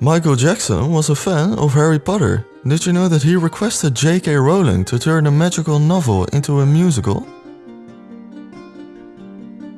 Michael Jackson was a fan of Harry Potter. Did you know that he requested J.K. Rowling to turn a magical novel into a musical?